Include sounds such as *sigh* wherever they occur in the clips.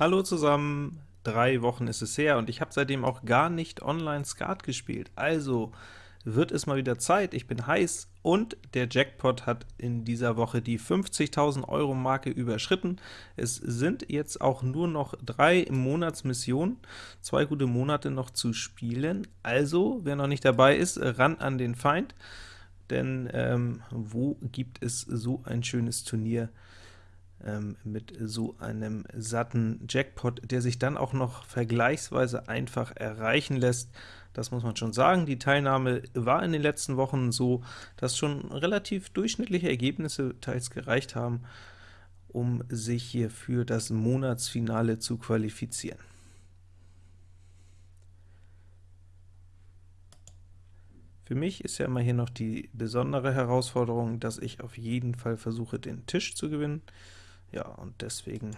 Hallo zusammen, drei Wochen ist es her und ich habe seitdem auch gar nicht online Skat gespielt, also wird es mal wieder Zeit, ich bin heiß und der Jackpot hat in dieser Woche die 50.000 Euro Marke überschritten. Es sind jetzt auch nur noch drei Monatsmissionen, zwei gute Monate noch zu spielen, also wer noch nicht dabei ist, ran an den Feind, denn ähm, wo gibt es so ein schönes Turnier ähm, mit so einem satten Jackpot, der sich dann auch noch vergleichsweise einfach erreichen lässt. Das muss man schon sagen. Die Teilnahme war in den letzten Wochen so, dass schon relativ durchschnittliche Ergebnisse teils gereicht haben, um sich hier für das Monatsfinale zu qualifizieren. Für mich ist ja immer hier noch die besondere Herausforderung, dass ich auf jeden Fall versuche, den Tisch zu gewinnen. Ja, und deswegen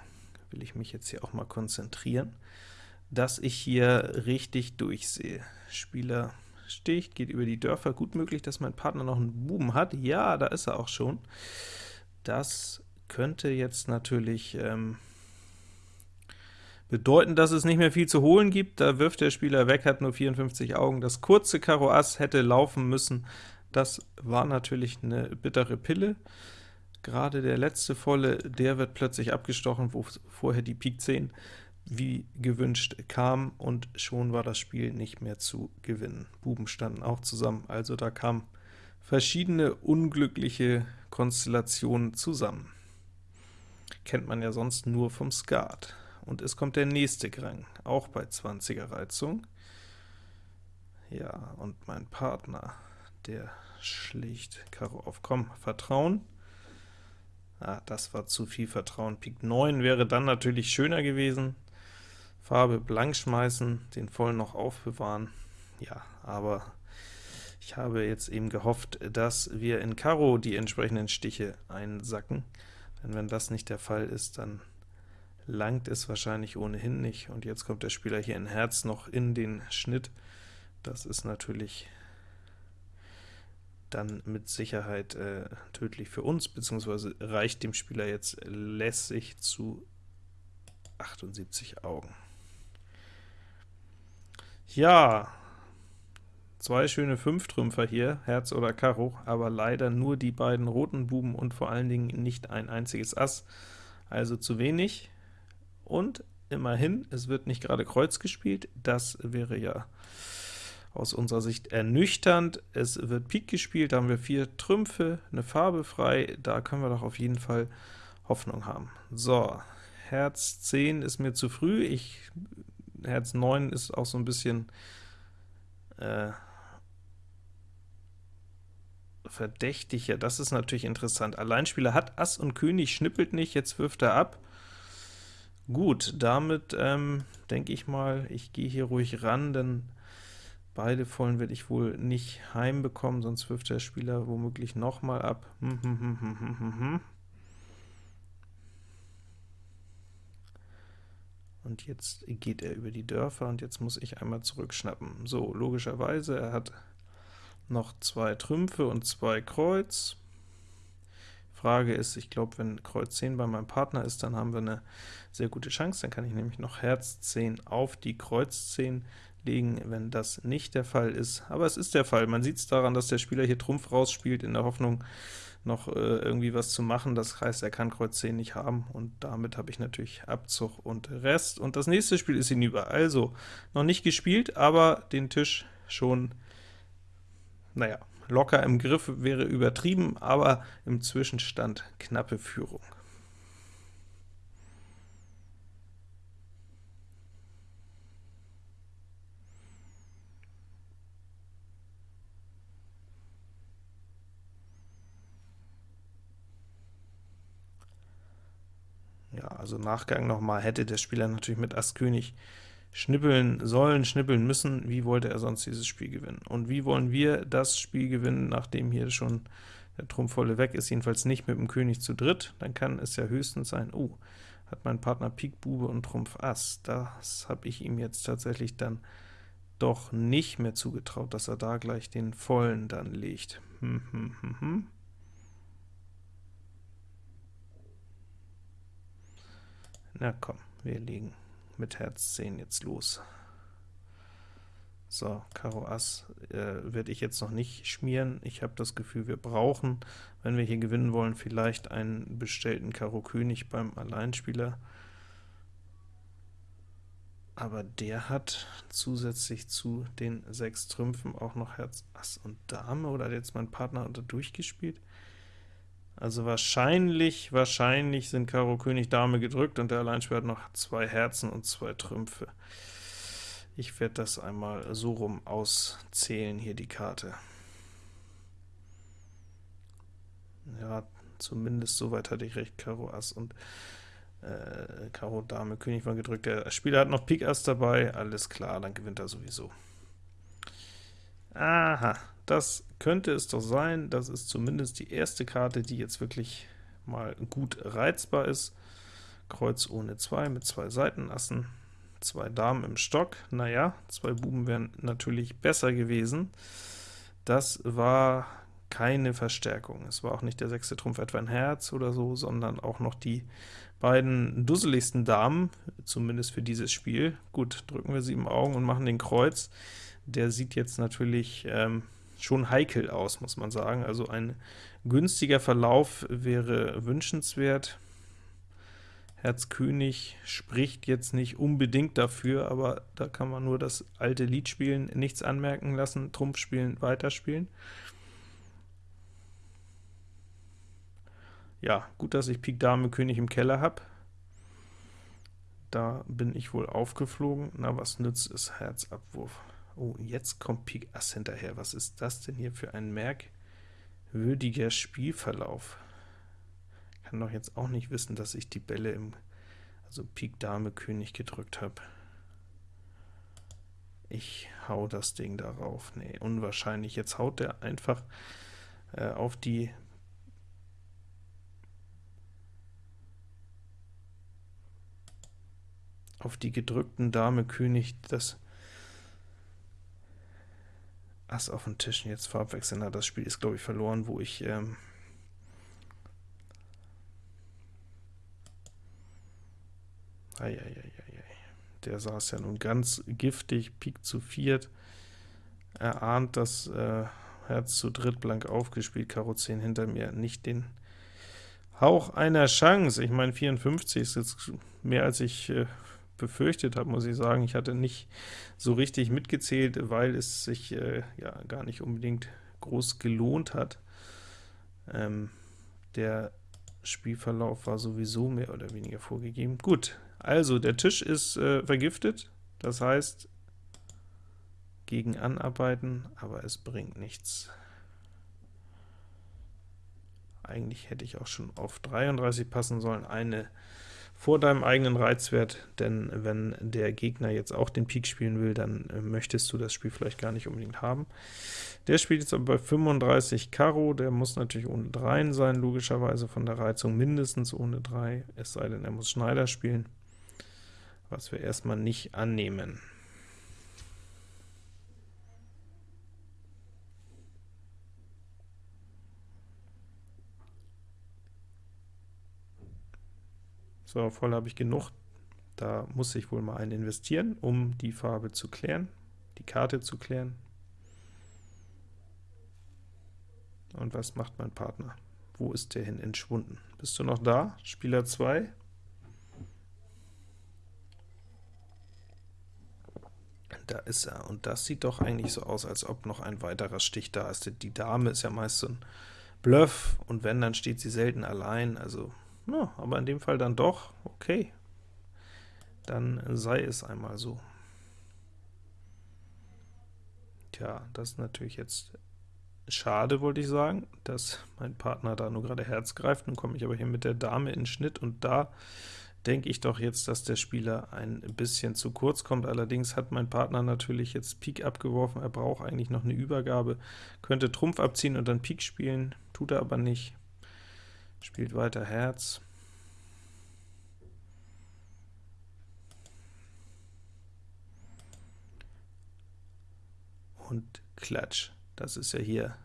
will ich mich jetzt hier auch mal konzentrieren, dass ich hier richtig durchsehe. Spieler sticht, geht über die Dörfer, gut möglich, dass mein Partner noch einen Buben hat, ja, da ist er auch schon. Das könnte jetzt natürlich ähm, bedeuten, dass es nicht mehr viel zu holen gibt, da wirft der Spieler weg, hat nur 54 Augen, das kurze Karo Ass hätte laufen müssen, das war natürlich eine bittere Pille. Gerade der letzte volle, der wird plötzlich abgestochen, wo vorher die Pik 10 wie gewünscht kam, und schon war das Spiel nicht mehr zu gewinnen. Buben standen auch zusammen, also da kamen verschiedene unglückliche Konstellationen zusammen. Kennt man ja sonst nur vom Skat. Und es kommt der nächste Grang, auch bei 20er Reizung. Ja, und mein Partner, der schlicht Karo auf Komm, Vertrauen. Ah, das war zu viel Vertrauen. Pik 9 wäre dann natürlich schöner gewesen. Farbe blank schmeißen, den vollen noch aufbewahren. Ja, aber ich habe jetzt eben gehofft, dass wir in Karo die entsprechenden Stiche einsacken, denn wenn das nicht der Fall ist, dann langt es wahrscheinlich ohnehin nicht, und jetzt kommt der Spieler hier in Herz noch in den Schnitt. Das ist natürlich dann mit Sicherheit äh, tödlich für uns, beziehungsweise reicht dem Spieler jetzt lässig zu 78 Augen. Ja, zwei schöne Fünftrümpfer hier, Herz oder Karo, aber leider nur die beiden roten Buben und vor allen Dingen nicht ein einziges Ass, also zu wenig. Und immerhin, es wird nicht gerade Kreuz gespielt, das wäre ja aus unserer Sicht ernüchternd. Es wird Pik gespielt, da haben wir vier Trümpfe, eine Farbe frei, da können wir doch auf jeden Fall Hoffnung haben. So, Herz 10 ist mir zu früh, ich, Herz 9 ist auch so ein bisschen äh, verdächtig. Ja, das ist natürlich interessant. Alleinspieler hat Ass und König, schnippelt nicht, jetzt wirft er ab. Gut, damit ähm, denke ich mal, ich gehe hier ruhig ran, denn Beide vollen werde ich wohl nicht heimbekommen, sonst wirft der Spieler womöglich nochmal ab. Hm, hm, hm, und jetzt geht er über die Dörfer, und jetzt muss ich einmal zurückschnappen. So, logischerweise, er hat noch zwei Trümpfe und zwei Kreuz. Frage ist, ich glaube, wenn Kreuz 10 bei meinem Partner ist, dann haben wir eine sehr gute Chance, dann kann ich nämlich noch Herz 10 auf die Kreuz 10 legen, wenn das nicht der Fall ist. Aber es ist der Fall. Man sieht es daran, dass der Spieler hier Trumpf rausspielt, in der Hoffnung, noch äh, irgendwie was zu machen. Das heißt, er kann Kreuz 10 nicht haben, und damit habe ich natürlich Abzug und Rest. Und das nächste Spiel ist hinüber. Also, noch nicht gespielt, aber den Tisch schon, naja, locker im Griff wäre übertrieben, aber im Zwischenstand knappe Führung. Ja, also Nachgang nochmal, hätte der Spieler natürlich mit Ass König schnippeln sollen, schnippeln müssen, wie wollte er sonst dieses Spiel gewinnen? Und wie wollen wir das Spiel gewinnen, nachdem hier schon der Trumpfvolle weg ist, jedenfalls nicht mit dem König zu dritt, dann kann es ja höchstens sein, oh, hat mein Partner Pik, Bube und Trumpf Ass. Das habe ich ihm jetzt tatsächlich dann doch nicht mehr zugetraut, dass er da gleich den Vollen dann legt. Hm, hm, hm, hm. Na komm, Wir legen mit Herz 10 jetzt los. So, Karo Ass äh, werde ich jetzt noch nicht schmieren. Ich habe das Gefühl, wir brauchen, wenn wir hier gewinnen wollen, vielleicht einen bestellten Karo König beim Alleinspieler. Aber der hat zusätzlich zu den sechs Trümpfen auch noch Herz, Ass und Dame, oder hat jetzt mein Partner unter durchgespielt? Also wahrscheinlich, wahrscheinlich sind Karo König Dame gedrückt und der Alleinspieler hat noch zwei Herzen und zwei Trümpfe. Ich werde das einmal so rum auszählen, hier die Karte. Ja, zumindest soweit hatte ich recht, Karo Ass und äh, Karo Dame König war gedrückt. Der Spieler hat noch Pik Ass dabei, alles klar, dann gewinnt er sowieso. Aha, das könnte es doch sein. Das ist zumindest die erste Karte, die jetzt wirklich mal gut reizbar ist. Kreuz ohne 2 mit zwei Seitenassen zwei Damen im Stock. Naja, zwei Buben wären natürlich besser gewesen. Das war keine Verstärkung. Es war auch nicht der sechste Trumpf etwa ein Herz oder so, sondern auch noch die beiden dusseligsten Damen, zumindest für dieses Spiel. Gut, drücken wir sieben Augen und machen den Kreuz. Der sieht jetzt natürlich ähm, schon heikel aus, muss man sagen. Also ein günstiger Verlauf wäre wünschenswert. Herz König spricht jetzt nicht unbedingt dafür, aber da kann man nur das alte Lied spielen, nichts anmerken lassen, Trumpf spielen, weiterspielen. Ja, gut, dass ich Pik Dame König im Keller habe. Da bin ich wohl aufgeflogen. Na, was nützt es? Herzabwurf. Oh, jetzt kommt Pik Ass hinterher. Was ist das denn hier für ein merkwürdiger Spielverlauf? kann doch jetzt auch nicht wissen, dass ich die Bälle im, also Pik Dame König gedrückt habe. Ich hau das Ding darauf. Nee, unwahrscheinlich. Jetzt haut der einfach äh, auf die auf die gedrückten Dame König das Ass auf den Tisch. Jetzt Farbwechsel. Das Spiel ist, glaube ich, verloren, wo ich ähm, Eieieiei. Der saß ja nun ganz giftig, Pik zu viert. Er ahnt das äh, Herz zu dritt blank aufgespielt, Karo 10 hinter mir, nicht den Hauch einer Chance. Ich meine, 54 ist jetzt mehr als ich äh, befürchtet habe, muss ich sagen. Ich hatte nicht so richtig mitgezählt, weil es sich äh, ja gar nicht unbedingt groß gelohnt hat. Ähm, der Spielverlauf war sowieso mehr oder weniger vorgegeben. Gut, also der Tisch ist äh, vergiftet, das heißt gegen anarbeiten, aber es bringt nichts. Eigentlich hätte ich auch schon auf 33 passen sollen, eine vor deinem eigenen Reizwert, denn wenn der Gegner jetzt auch den Pik spielen will, dann äh, möchtest du das Spiel vielleicht gar nicht unbedingt haben. Der spielt jetzt aber bei 35 Karo, der muss natürlich ohne 3 sein, logischerweise von der Reizung mindestens ohne 3, es sei denn, er muss Schneider spielen, was wir erstmal nicht annehmen. So, voll habe ich genug. Da muss ich wohl mal einen investieren, um die Farbe zu klären, die Karte zu klären. Und was macht mein Partner? Wo ist der hin entschwunden? Bist du noch da? Spieler 2? Da ist er, und das sieht doch eigentlich so aus, als ob noch ein weiterer Stich da ist. Die Dame ist ja meist so ein Bluff, und wenn, dann steht sie selten allein, also ja, aber in dem Fall dann doch, okay. Dann sei es einmal so. Tja, das ist natürlich jetzt schade, wollte ich sagen, dass mein Partner da nur gerade Herz greift. Nun komme ich aber hier mit der Dame in Schnitt, und da denke ich doch jetzt, dass der Spieler ein bisschen zu kurz kommt. Allerdings hat mein Partner natürlich jetzt Pik abgeworfen, er braucht eigentlich noch eine Übergabe, könnte Trumpf abziehen und dann Pik spielen, tut er aber nicht spielt weiter Herz. Und Klatsch. Das ist ja hier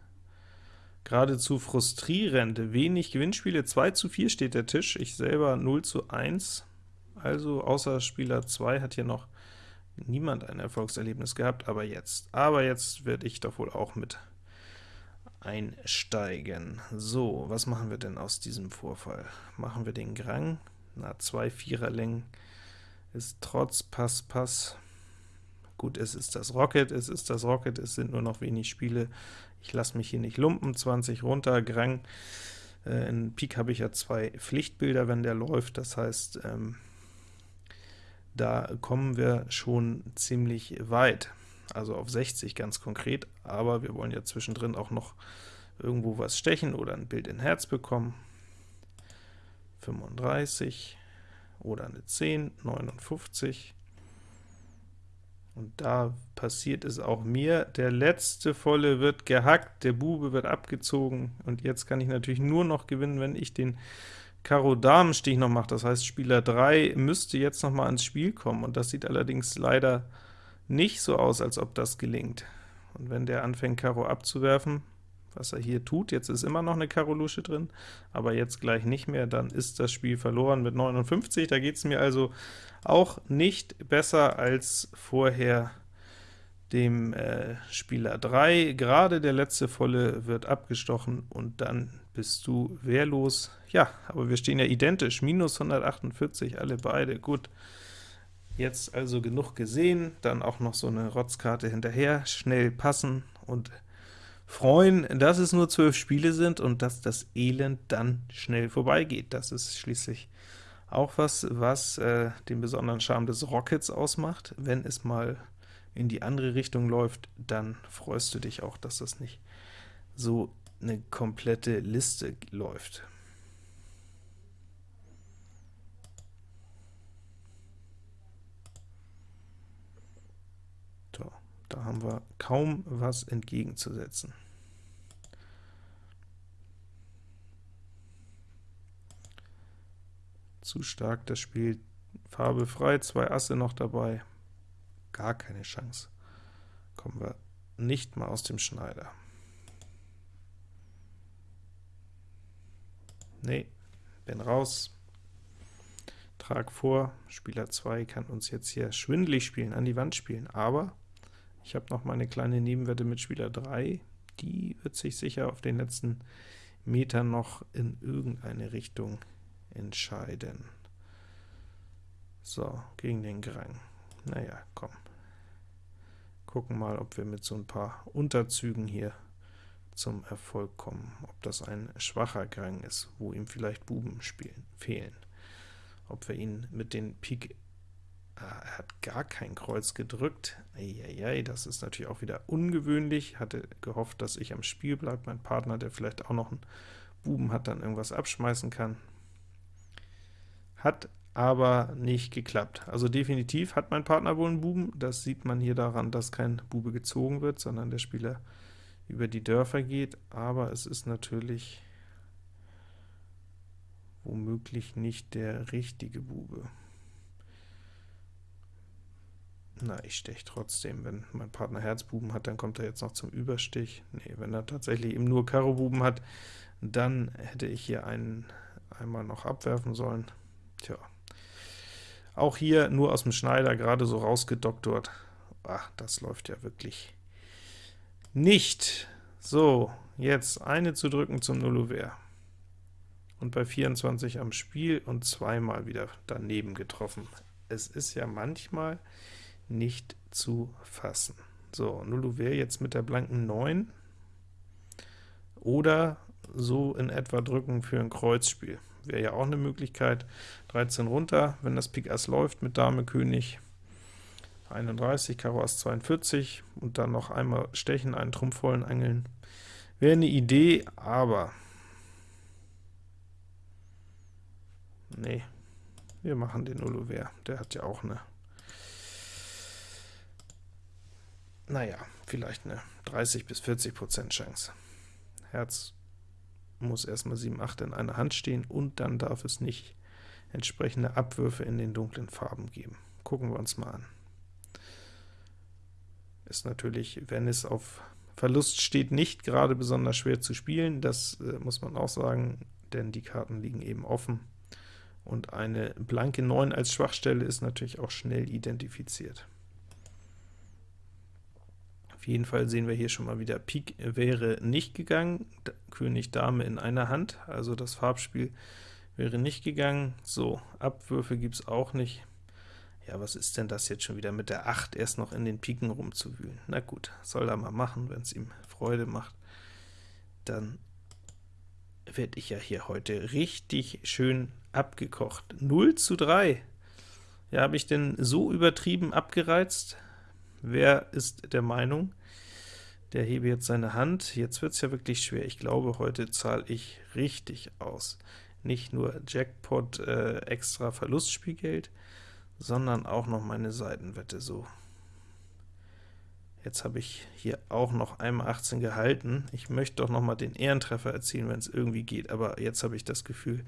geradezu frustrierend. Wenig Gewinnspiele, 2 zu 4 steht der Tisch, ich selber 0 zu 1. Also außer Spieler 2 hat hier noch niemand ein Erfolgserlebnis gehabt, aber jetzt. Aber jetzt werde ich doch wohl auch mit einsteigen. So, was machen wir denn aus diesem Vorfall? Machen wir den Grang? Na, zwei Viererlängen ist trotz Pass, Pass. Gut, es ist das Rocket, es ist das Rocket, es sind nur noch wenig Spiele. Ich lasse mich hier nicht lumpen, 20 runter, Grang. Äh, in Pik habe ich ja zwei Pflichtbilder, wenn der läuft, das heißt, ähm, da kommen wir schon ziemlich weit, also auf 60 ganz konkret, aber wir wollen ja zwischendrin auch noch irgendwo was stechen oder ein Bild in Herz bekommen. 35 oder eine 10, 59, und da passiert es auch mir. Der letzte volle wird gehackt, der Bube wird abgezogen, und jetzt kann ich natürlich nur noch gewinnen, wenn ich den Karo-Damen-Stich noch mache. Das heißt, Spieler 3 müsste jetzt noch mal ins Spiel kommen, und das sieht allerdings leider nicht so aus, als ob das gelingt. Und wenn der anfängt, Karo abzuwerfen, was er hier tut, jetzt ist immer noch eine Karo-Lusche drin, aber jetzt gleich nicht mehr, dann ist das Spiel verloren mit 59. Da geht es mir also auch nicht besser als vorher dem äh, Spieler 3. Gerade der letzte volle wird abgestochen, und dann bist du wehrlos. Ja, aber wir stehen ja identisch, minus 148, alle beide, gut. Jetzt also genug gesehen, dann auch noch so eine Rotzkarte hinterher, schnell passen und freuen, dass es nur zwölf Spiele sind und dass das Elend dann schnell vorbeigeht. Das ist schließlich auch was, was äh, den besonderen Charme des Rockets ausmacht. Wenn es mal in die andere Richtung läuft, dann freust du dich auch, dass das nicht so eine komplette Liste läuft. So, da haben wir kaum was entgegenzusetzen. Zu stark das Spiel. Farbe frei, zwei Asse noch dabei. Gar keine Chance. Kommen wir nicht mal aus dem Schneider. Nee, bin raus. Trag vor, Spieler 2 kann uns jetzt hier schwindlig spielen, an die Wand spielen, aber ich habe noch meine kleine Nebenwette mit Spieler 3, die wird sich sicher auf den letzten Metern noch in irgendeine Richtung entscheiden. So, gegen den Grang. Naja, komm. Gucken mal, ob wir mit so ein paar Unterzügen hier zum Erfolg kommen. Ob das ein schwacher Grang ist, wo ihm vielleicht Buben spielen, fehlen. Ob wir ihn mit den Pik... Ah, er hat gar kein Kreuz gedrückt. Eieiei, das ist natürlich auch wieder ungewöhnlich. Hatte gehofft, dass ich am Spiel bleibe. Mein Partner, der vielleicht auch noch einen Buben hat, dann irgendwas abschmeißen kann. Hat aber nicht geklappt. Also definitiv hat mein Partner wohl einen Buben, das sieht man hier daran, dass kein Bube gezogen wird, sondern der Spieler über die Dörfer geht, aber es ist natürlich womöglich nicht der richtige Bube. Na, ich steche trotzdem. Wenn mein Partner Herzbuben hat, dann kommt er jetzt noch zum Überstich. Nee, wenn er tatsächlich eben nur Karo-Buben hat, dann hätte ich hier einen einmal noch abwerfen sollen. Tja. Auch hier nur aus dem Schneider gerade so rausgedoktort. Ach, das läuft ja wirklich nicht. So, jetzt eine zu drücken zum Nullouvert. Und bei 24 am Spiel und zweimal wieder daneben getroffen. Es ist ja manchmal nicht zu fassen. So, Nullouvert jetzt mit der blanken 9 oder so in etwa drücken für ein Kreuzspiel wäre ja auch eine Möglichkeit. 13 runter, wenn das Pik Ass läuft mit Dame König, 31, Karo Ass 42, und dann noch einmal stechen, einen Trumpf vollen angeln. Wäre eine Idee, aber nee, wir machen den Uluver, der hat ja auch eine, naja, vielleicht eine 30 bis 40 Prozent Chance. Herz muss erstmal 7, 8 in einer Hand stehen, und dann darf es nicht entsprechende Abwürfe in den dunklen Farben geben. Gucken wir uns mal an. Ist natürlich, wenn es auf Verlust steht, nicht gerade besonders schwer zu spielen, das äh, muss man auch sagen, denn die Karten liegen eben offen, Und eine blanke 9 als Schwachstelle ist natürlich auch schnell identifiziert. Jeden Fall sehen wir hier schon mal wieder, Pik wäre nicht gegangen, König Dame in einer Hand, also das Farbspiel wäre nicht gegangen. So, Abwürfe gibt es auch nicht. Ja, was ist denn das jetzt schon wieder mit der 8 erst noch in den Piken rumzuwühlen? Na gut, soll er mal machen, wenn es ihm Freude macht. Dann werde ich ja hier heute richtig schön abgekocht. 0 zu 3. Ja, habe ich denn so übertrieben abgereizt? Wer ist der Meinung? Der hebe jetzt seine Hand. Jetzt wird es ja wirklich schwer. Ich glaube, heute zahle ich richtig aus. Nicht nur Jackpot äh, extra Verlustspielgeld, sondern auch noch meine Seitenwette so. Jetzt habe ich hier auch noch einmal 18 gehalten. Ich möchte doch noch mal den Ehrentreffer erzielen, wenn es irgendwie geht, aber jetzt habe ich das Gefühl,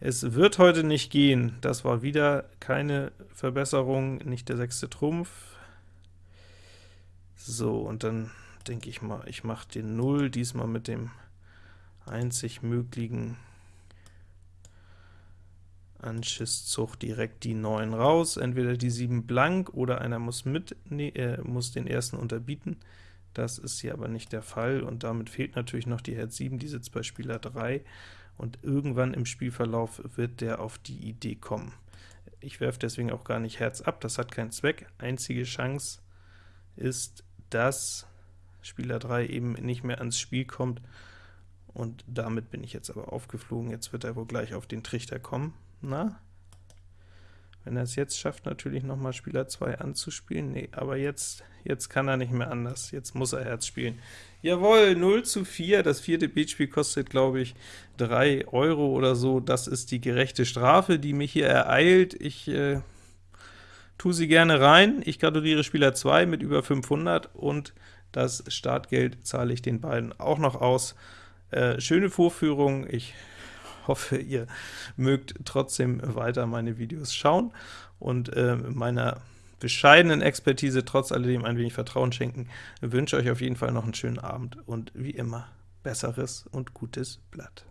es wird heute nicht gehen. Das war wieder keine Verbesserung, nicht der sechste Trumpf. So, und dann denke ich mal, ich mache den 0 diesmal mit dem einzig möglichen Anschisszug direkt die 9 raus, entweder die 7 blank oder einer muss, mit, nee, äh, muss den ersten unterbieten. Das ist hier aber nicht der Fall, und damit fehlt natürlich noch die Herz 7, die sitzt bei Spieler 3, und irgendwann im Spielverlauf wird der auf die Idee kommen. Ich werfe deswegen auch gar nicht Herz ab, das hat keinen Zweck. Einzige Chance ist, dass Spieler 3 eben nicht mehr ans Spiel kommt, und damit bin ich jetzt aber aufgeflogen. Jetzt wird er wohl gleich auf den Trichter kommen. Na? Wenn er es jetzt schafft, natürlich noch mal Spieler 2 anzuspielen. Nee, aber jetzt, jetzt kann er nicht mehr anders. Jetzt muss er Herz spielen. Jawohl, 0 zu 4. Das vierte Beatspiel kostet, glaube ich, 3 Euro oder so. Das ist die gerechte Strafe, die mich hier ereilt. Ich äh, tue sie gerne rein. Ich gratuliere Spieler 2 mit über 500 und das Startgeld zahle ich den beiden auch noch aus. Äh, schöne Vorführung. Ich *laughs* hoffe, ihr mögt trotzdem weiter meine Videos schauen und äh, meiner bescheidenen Expertise trotz alledem ein wenig Vertrauen schenken. Ich wünsche euch auf jeden Fall noch einen schönen Abend und wie immer, besseres und gutes Blatt.